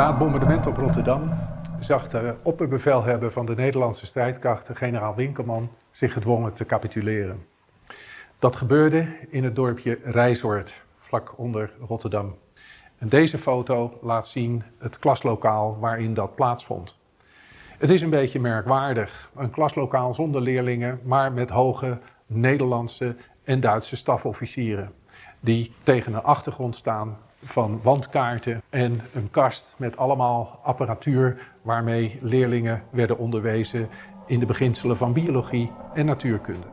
Na het bombardement op Rotterdam zag de opperbevelhebber van de Nederlandse strijdkrachten, generaal Winkelman, zich gedwongen te capituleren. Dat gebeurde in het dorpje Rijsoord, vlak onder Rotterdam. En deze foto laat zien het klaslokaal waarin dat plaatsvond. Het is een beetje merkwaardig. Een klaslokaal zonder leerlingen, maar met hoge Nederlandse en Duitse stafofficieren. Die tegen een achtergrond staan van wandkaarten en een kast met allemaal apparatuur waarmee leerlingen werden onderwezen in de beginselen van biologie en natuurkunde.